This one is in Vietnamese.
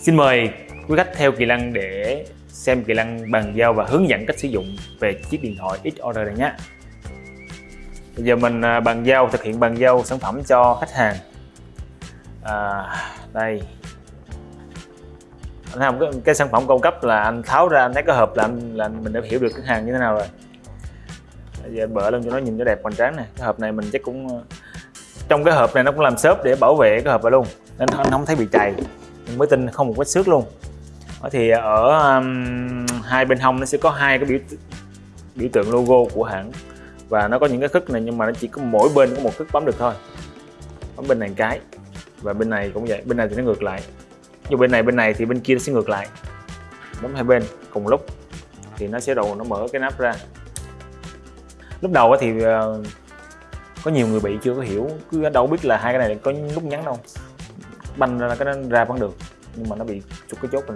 Xin mời quý khách theo Kỳ Lăng để xem Kỳ Lăng bàn giao và hướng dẫn cách sử dụng về chiếc điện thoại X-Order này nhé. Bây giờ mình à, bàn giao thực hiện bàn giao sản phẩm cho khách hàng. À, đây. Anh thấy không? Cái, cái sản phẩm cung cấp là anh tháo ra anh thấy cái hộp là anh, là mình đã hiểu được khách hàng như thế nào rồi. Bây giờ bỡ lên cho nó nhìn cho đẹp hoành tráng này. Cái hộp này mình chắc cũng à, trong cái hộp này nó cũng làm xốp để bảo vệ cái hộp này luôn nên anh không thấy bị chày mới tin không một vết xước luôn. Thì ở um, hai bên hông nó sẽ có hai cái biểu biểu tượng logo của hãng. Và nó có những cái khức này nhưng mà nó chỉ có mỗi bên có một khức bấm được thôi. Bấm bên này cái và bên này cũng vậy bên này thì nó ngược lại. Như bên này bên này thì bên kia nó sẽ ngược lại. Bấm hai bên cùng lúc thì nó sẽ đầu nó mở cái nắp ra. Lúc đầu thì uh, có nhiều người bị chưa có hiểu cứ đâu biết là hai cái này có nút nhắn đâu banh ra cái nó ra vẫn được. Nhưng mà nó bị chụp cái chốt này